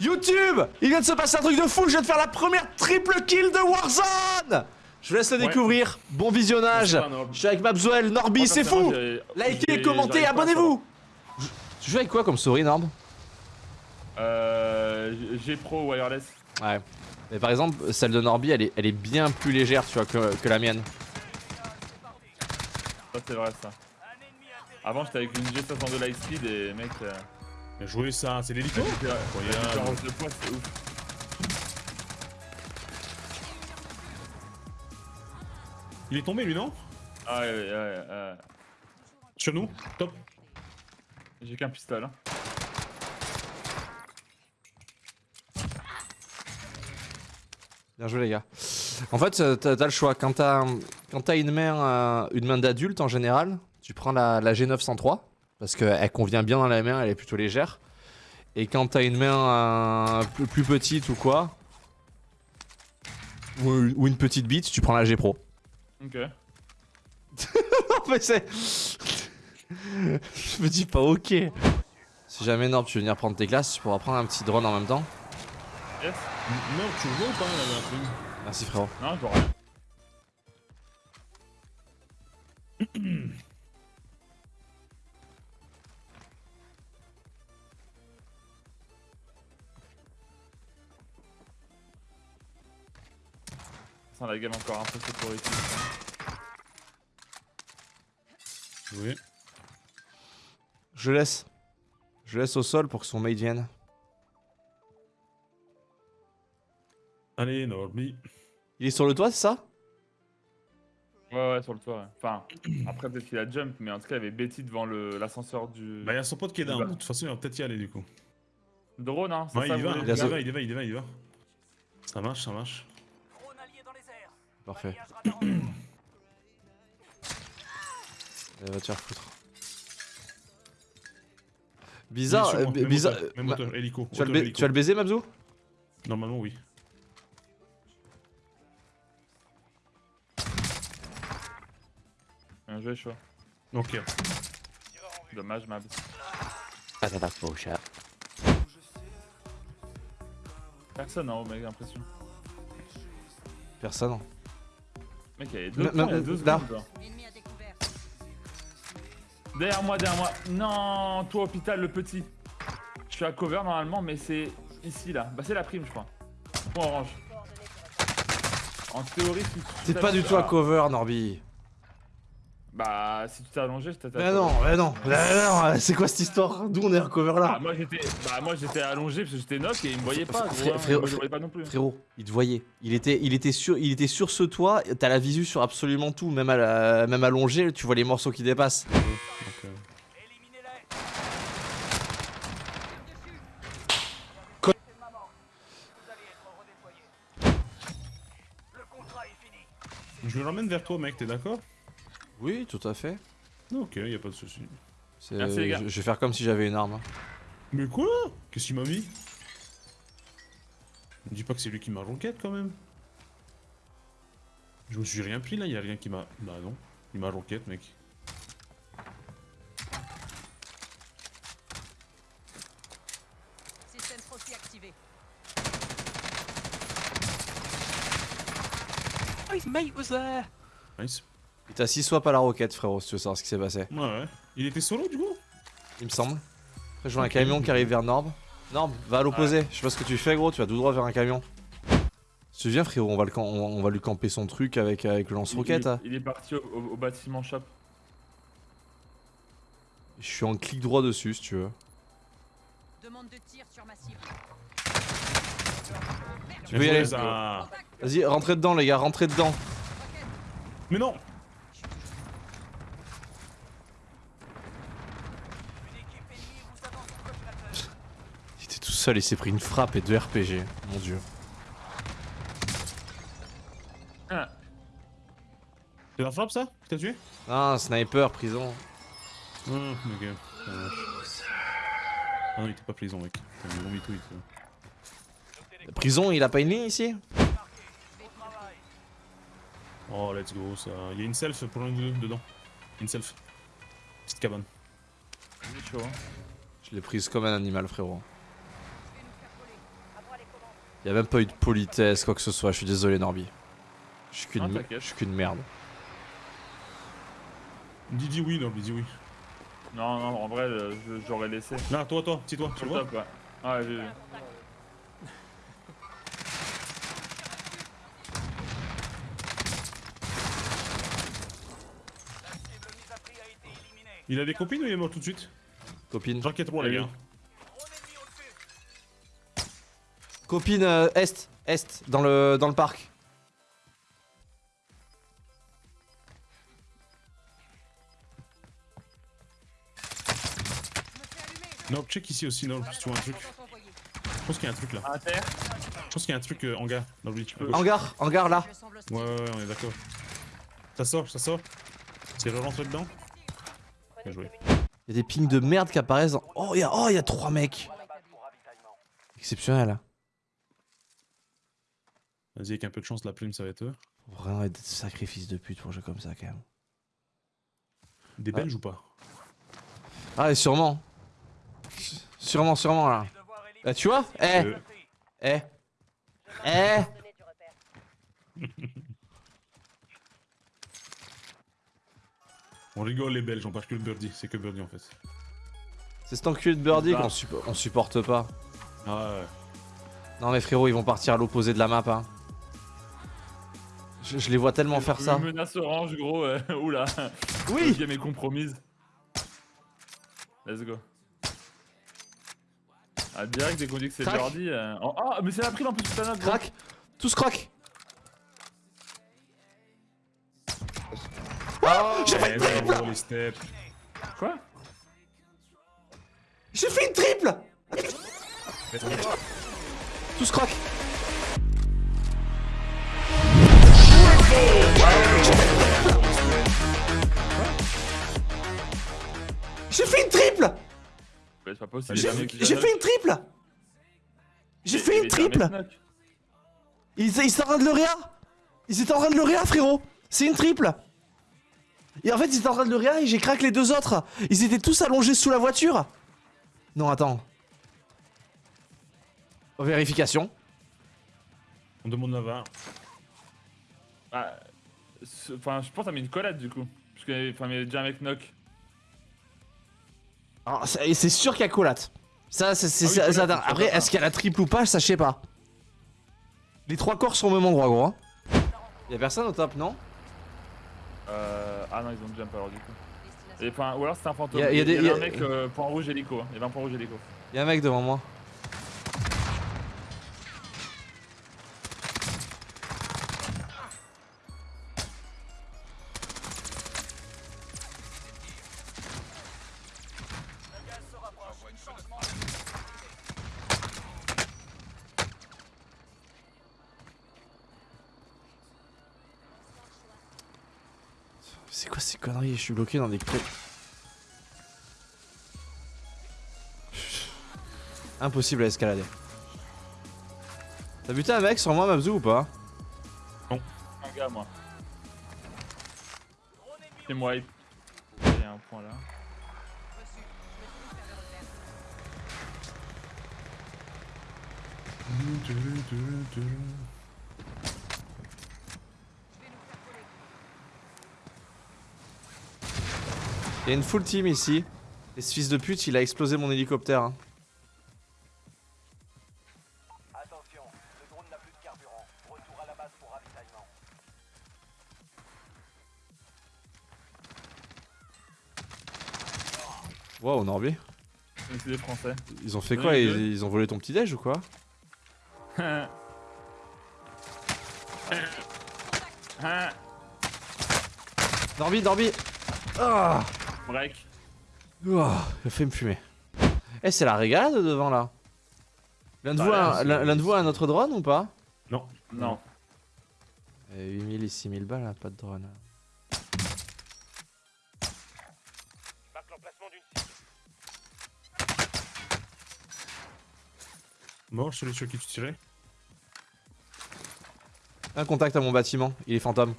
YouTube Il vient de se passer un truc de fou, je viens de faire la première triple kill de Warzone Je vous laisse le Ouais. découvrir. Bon visionnage. Je suis avec Mabzuel, Norby, c'est fou Likez, commentez, abonnez-vous Tu joues avec quoi comme souris, Norb? Euh. G Pro wireless. Ouais. Mais par exemple, celle de Norby, elle est, elle est bien plus légère, tu vois, que, que la mienne. Ça, c'est vrai, ça. Avant, j'étais avec une G62 Lightspeed et mec. euh, Bien joué ça, c'est l'hélico la différence- la Incroyable. différence de poids, c'est ouf. Il est tombé lui non? Ah ouais, ouais, ouais. ouais. Sur nous Top J'ai qu'un pistolet. Hein. Bien joué les gars. En fait, euh, t'as le choix. Quand t'as quand t'as une main, euh, une main d'adulte en général, tu prends la, la G903 parce qu'elle convient bien dans la main, elle est plutôt légère. Et quand t'as une main euh, plus, plus petite ou quoi, ou, ou une petite bite, tu prends la G Pro. Ok. Non mais c'est... Je me dis pas ok. Si jamais Norb tu veux venir prendre tes classes, tu pourras prendre un petit drone en même temps. Yes. Non, tu joues ou pas la Merci frérot. Non, je vois rien. La game encore un peu sécurité. Oui. Je laisse. Je laisse au sol pour que son mate vienne. Allez, Norby. Il est sur le toit, c'est ça? Ouais, ouais, sur le toit. ouais. Enfin, après, peut-être qu'il a jump, mais en tout cas, il y avait Betty devant le- l'ascenseur du. Bah, il y a son pote qui est down. Bah. De toute façon, il va peut-être y aller du coup. Drone, hein. c'est Ouais, ça, il va, il va, il y va, il y va, il y va. Ça marche, ça marche. Parfait. Elle va te faire foutre. Bizarre, moi, euh, même bizarre. moteur, Même Ma- moteur, hélico. tu, vas le tu vas le baiser, Mabzou? Normalement, oui. Bien joué, chaud. Ok. Dommage, Mab. Personne en haut, mec, j'ai l'impression. Personne. Mec, il y avait deux Ma- points, ma- il y a deux là. secondes. genre. Derrière moi, derrière moi. Non, toi, hôpital, le petit. Je suis à cover normalement, mais c'est ici, là. Bah, c'est la prime, je crois. Point orange. En théorie, T'es pas du tout à cover, Norby. Bah, si tu t'es allongé, je t'attaque. Mais non, mais non, mais non, c'est quoi cette histoire D'où on est à cover Ah, là moi j'étais bah, moi j'étais allongé parce que j'étais knock et il me voyait pas. Hein. le voyais pas non plus. Frérot, il te voyait. Il était, il était sur, il était sur ce toit. T'as la visu sur absolument tout, même à la- même allongé, tu vois les morceaux qui dépassent. Euh, Je le ramène vers toi, mec, t'es d'accord? Oui, tout à fait. Ok, y a pas de souci. C'est- Merci, les gars. Je, je vais faire comme si j'avais une arme. hein. Mais quoi? Qu'est-ce qu'il m'a mis? Me dis pas que c'est lui qui m'a roquette quand même. Je me suis rien pris là, y a rien qui m'a. Bah non, il m'a roquette, mec. Système Frosty activé. Nice. Il t'a 6 swaps à la roquette, frérot, si tu veux savoir ce qui s'est passé. Ouais, ouais. Il était solo du coup? Il me semble. Après, je vois un camion qui arrive vers Norb. Norb, va à l'opposé. Je sais pas ce que tu fais, gros. Tu vas tout droit vers un camion. Tu viens, frérot, on va, le cam- on va- on va lui camper son truc avec, avec le lance-roquette. Il, hein. il est parti au, au- au bâtiment shop. Je suis en clic droit dessus, si tu veux. Demande de tir sur ma cible. Tu peux y aller. Vas-y, rentrez dedans, les gars, rentrez dedans. Mais non Il était tout seul, il s'est pris une frappe et deux RPG. Mon dieu. Ah, C'est la frappe ça que t'as tué? Ah, sniper, prison. Ah, ok. Ça marche. Ah non, il était pas prison, mec. T'as tweet. Prison, il a pas une ligne ici? Oh, let's go, ça. Il y a une self pour l'un de dedans. Une self. Petite cabane. chaud. Hein. Je l'ai prise comme un animal, frérot. Y a même pas eu de politesse, quoi que ce soit. Je suis désolé, Norby. Je suis qu'une Non, me- merde. Dis, dis oui, non, dis oui. Non, non, en vrai, euh, j'aurais laissé. Là, toi, toi, petit toi, tu le vois top, ouais. Ouais, j'ai vu. Il a des copines ou il est mort tout de suite? Copine. J'enquête moi, les gars. Copine euh, Est. Est. Dans le, dans le parc. Non, check ici aussi, non, si tu vois un truc. Je pense qu'il y a un truc là. À terre Je pense qu'il y a un truc en hangar dans le lit. Hangar. Hangar là. Ouais, ouais, ouais, on est d'accord. Ça sort, ça sort. C'est re-rentré dedans Bien joué. Y a des pings de merde qui apparaissent. dans- Oh, y a, oh, y a trois mecs. Exceptionnel. Vas-y, avec un peu de chance, la plume, ça va être eux. Faut Vraiment être des sacrifices de pute pour jouer comme ça quand même. Des Belges ou pas? Ah, et sûrement. Sûrement, sûrement là. Eh, tu vois Eh, Euh, eh, eh. On rigole les Belges, on parle que le birdie, c'est que birdie en fait. C'est cet enculé de birdie Ah. qu'on suppo- on supporte pas. Ah ouais. Non mais frérot, ils vont partir à l'opposé de la map. Hein. Je, je les vois tellement faire ça. Menace orange, gros. euh, Oula. Oui La game est compromise. Let's go. Ah, direct, dès qu'on dit que c'est. Jordi. euh, oh, Ah, mais c'est la prise en plus, putain. Crac Tous crac J'ai fait une triple les. Quoi? J'ai fait une triple Tous crac J'ai fait une triple J'ai fait une triple. Ils, ils étaient en train de le réa Ils étaient en train de le réa, frérot C'est une triple Et en fait, ils étaient en train de le réa et j'ai craqué les deux autres Ils étaient tous allongés sous la voiture Non, attends. Vérification. On demande la VAR. Ah, Enfin, je pense que t'as mis une collade du coup. Parce que, enfin, il y avait déjà un mec knock. Alors, c'est sûr qu'il y a collate. Ça, c'est... Ah oui, ça- collate, ça- c'est Après, est-ce qu'il y a la triple ou pas Ça, je sais pas. Les trois corps sont au même endroit, gros. hein. Y'a personne au top, non? Euh... Ah non, ils ont jump alors du coup. Et, enfin, ou alors c'est un fantôme. Y a- y a des- Il y y un a- mec euh, point rouge hélico. hein. Il y avait un point rouge hélico. Y'a un mec devant moi. C'est quoi ces conneries? Je suis bloqué dans des clés. Impossible à escalader. T'as buté un mec sur moi, Mabzou, ou pas? Un gars, moi. C'est moi. Il y a un point là. Il y a une full team ici. Et ce fils de pute, il a explosé mon hélicoptère. hein. Attention, le drone n'a plus de carburant. Retour à la base pour ravitaillement. Wow, Norby. Des français. Ils ont fait Oui, quoi? ils, ils ont volé ton petit déj ou quoi? Norby, Norby Ah Break. Oh, Il a fait me fumer. Eh, c'est la régalade devant là. L'un de, Bah, vous a- de vous un autre drone ou pas? Non. Non. Eh, 8000 et 6000 balles, là, pas de drone. Mort celui sur qui tu tirais? Un contact à mon bâtiment, il est fantôme.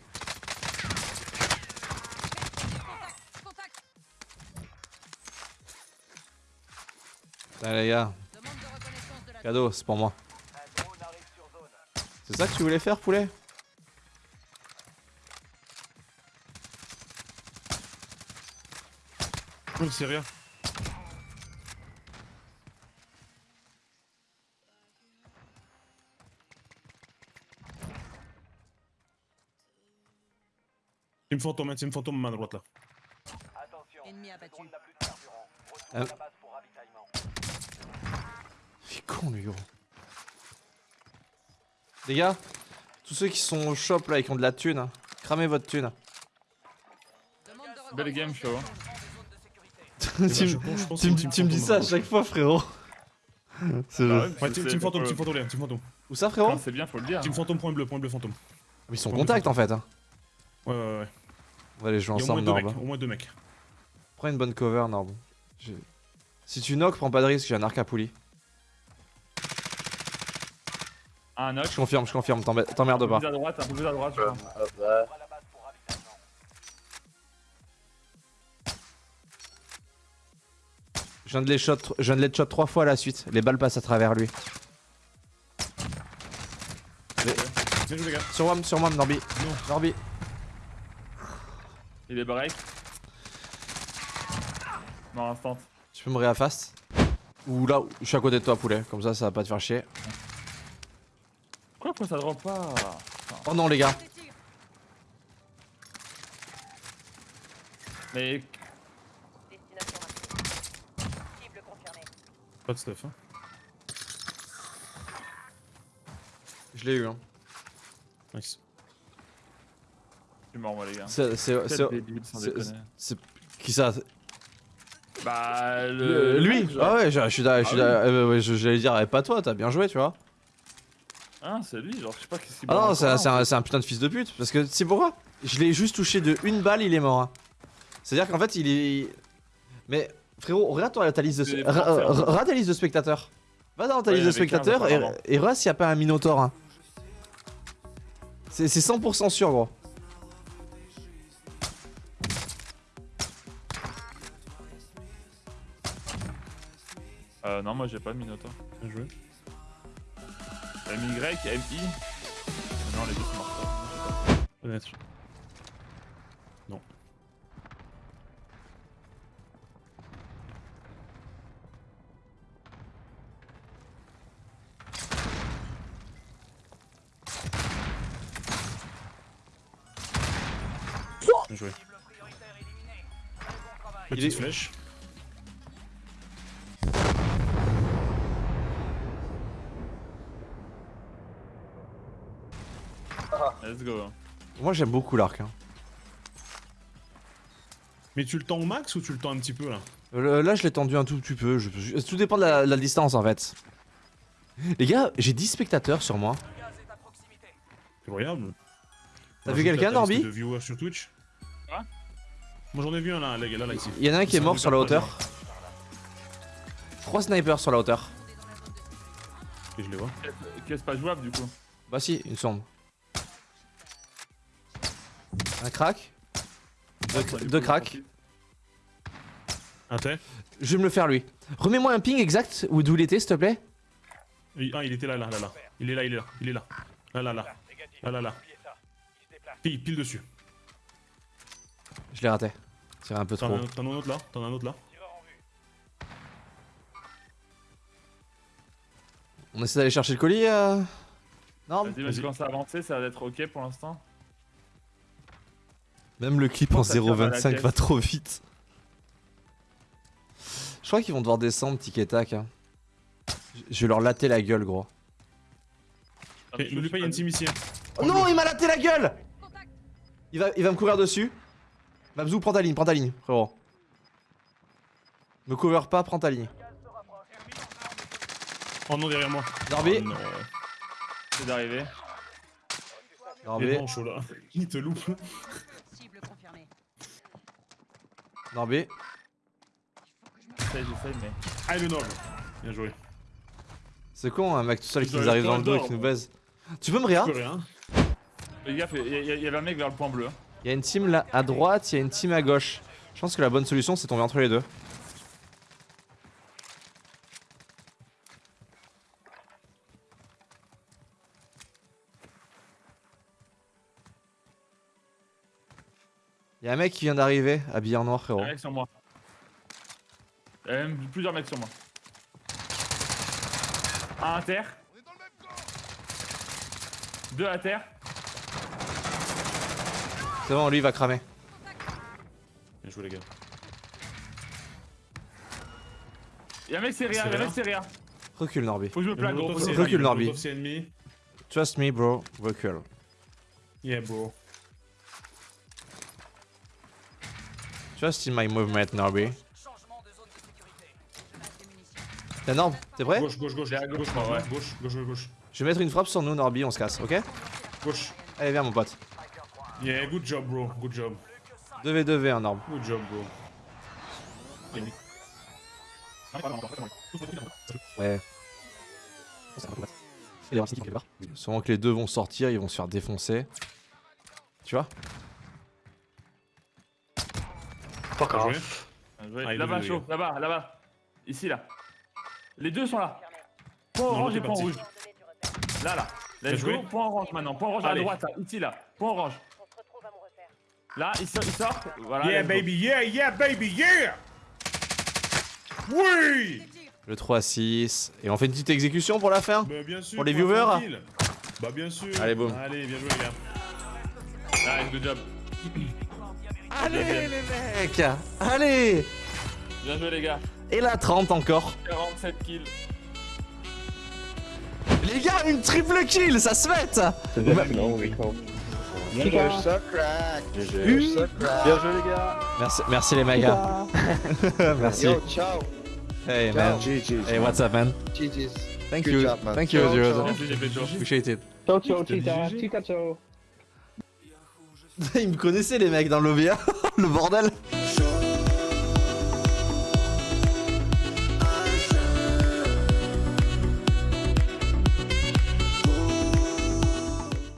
Allez les gars, Demande de reconnaissance de la cadeau, c'est pour moi. C'est ça que tu voulais faire, poulet? Oh, c'est rien. Team fantôme, hein, team fantôme, main droite là. Attention, Ennemi abattu. Euh. Il est con, lui, gros. Les gars, tous ceux qui sont au shop là et qui ont de la thune, hein, cramez votre thune. Belle game. Chao. tu me- dis ça à chaque fois, frérot. C'est Bah le- ouais, team, fantôme, team fantôme, team fantôme. Où ça, frérot Quand c'est bien, faut le dire. Team fantôme, point bleu, point bleu fantôme. Ils sont en Point contact en fait. hein. Ouais, ouais, ouais. On va les jouer ensemble, Norb. mecs, au moins deux mecs. Prends une bonne cover, Norb. Si tu knock, prends pas de risque, j'ai un arc à poulie. Un knock. Je confirme, je confirme, t'emmerdes Un peu pas. plus à droite, un peu plus à droite, pour ravitaillement. Je viens de les shot, je viens de les shot trois fois à la suite. Les balles passent à travers lui. Bien joué, les gars. Sur moi, sur moi, Norby. Norby. Il est break. Non, instant. Tu peux me réafast Ou là, je suis à côté de toi, poulet. Comme ça, ça va pas te faire chier. Pourquoi, ça drop pas. Oh non, les gars. Mais Destination indiquée. Cible confirmée. Pas de stuff, hein. Je l'ai eu, hein. Nice. je suis mort, moi, les gars. C'est. C'est. Qui ça? Bah, Le-. Lui? Ah ouais, je je suis d'accord. Ah oui. Euh, ouais, J'allais dire, eh, pas toi, t'as bien joué, tu vois. Hein, c'est lui, genre, je sais pas qu'est-ce qu'il Ah non, c'est un, putain de fils de pute. Parce que c'est pourquoi Je l'ai juste touché de une balle, il est mort. hein. C'est-à-dire qu'en fait, il est. Mais frérot, regarde toi ta liste de, regarde ta liste de spectateurs. Va dans ta Ouais, liste de il y en avait 15 spectateurs et, et regarde s'il n'y a pas un Minotaur. hein. C'est c'est 100% sûr, gros. Euh, non, moi j'ai pas de Minotaur. Bien joué. MY, MI. Non, les deux sont morts. Non. Bien joué. Petite est- flèche. Let's go. Moi j'aime beaucoup l'arc. hein. Mais tu le tends au max ou tu le tends un petit peu là Euh, Là je l'ai tendu un tout petit peu. je- je- tout dépend de la, la distance en fait. Les gars, j'ai 10 spectateurs sur moi. Le gaz est à proximité. Incroyable. T'as vu quelqu'un, Norby de viewers sur Twitch Quoi? Moi j'en ai vu un là, là, là, là ici. Il y en a un qui est C'est mort sur la hauteur. Trois snipers sur la hauteur. Et je les vois. Qu'est-ce que c'est pas jouable du coup? Bah si, une sombre. Un crack. Deux, cracks. Un thé Je vais me le faire lui. Remets-moi un ping exact où d'où il était s'il te plaît. Il- Ah il était là, là, là, là. Il est là, il est là, il est là. Là, là, là. Là, là, là. Ça. Pile, pile dessus. Je l'ai raté. C'est un peu T'en trop. as un- t'en as un autre là T'en as un autre là Tireur en vue. On essaie d'aller chercher le colis euh... Non Vas-y, vas-y, commence à avancer, ça va être ok pour l'instant. Même le clip en Pense à faire à la 0.25 caisse. va trop vite. Je crois qu'ils vont devoir descendre tic et tac. hein. Je- vais leur latter la gueule gros. Ah, N'oublie pas, il y a une team ici. Oh non, il m'a laté la gueule il va, il va me courir dessus. Mabzou, prends ta ligne, prends ta ligne, frérot. Me cover pas, prends ta ligne. Oh non, derrière moi. Darby, Oh non. C'est d'arriver. Il est Darby, là. Il te loupe. Confirmée. Darby. J'essaye, j'essaye, mais. Ah, le noble. Bien joué. C'est con un mec tout seul qui nous arrive dans le dos et qui nous baise. Tu peux me rien. Fais gaffe, il y, avait un mec vers le point bleu. hein. Il y a une team là à droite, il y a une team à gauche. Je pense que la bonne solution c'est tomber entre les deux. Y'a un mec qui vient d'arriver, habillé en noir, frérot. Un mec sur moi. Il y a même plusieurs mecs sur moi. Un à terre. Deux à terre. C'est bon, lui il va cramer. Bien joué, les gars. Il y a un mec c'est rien, il y a un mec c'est rien. Recule, Norby. Faut que je me plaque gros. Recule. Norby. Trust me, bro. Recule. Yeah, bro. Trust in my movement, Norby. T'es Norb T'es prêt? Gauche, gauche, gauche, à gauche, gauche, gauche, ouais. gauche, gauche, gauche, gauche. Je vais mettre une frappe sur nous, Norby, on se casse, ok? Gauche. Allez, viens, mon pote. Yeah, good job, bro. Good job. 2v2v, un Norb. Good job, bro. Ouais. Sûrement que les deux vont sortir, ils vont se faire défoncer. Tu vois? Bien joué. Ah, Là-bas chaud, là-bas, là-bas. Ici là. Les deux sont là. Point orange et point rouge. Là là. Let's go. Point orange maintenant. Point orange à Allez. droite là. Ici là. Point orange. Là, il sort. Il sort. Voilà. Yeah, baby, yeah, yeah, baby, yeah! Oui! Le 3-6. Et on fait une petite exécution pour la fin Bah, bien sûr. Pour les viewers. Bah, bien sûr. Allez, boum. Allez, bien joué, les gars. Nice, good job. Allez les mecs Allez Bien joué les gars. Et la 30 encore 47 kills. Les gars, une triple kill, ça se fait Bien joué les gars. Merci, merci les mecs. hein. merci. Yo, ciao. Hey man. GG's. Hey, what's up man? GG's. Thank Good you. job, man. Thank you, Zeros. Appreciate it. Ciao, ciao, Tita? Tita, ciao. Ils me connaissaient les mecs dans l'OVA. le bordel.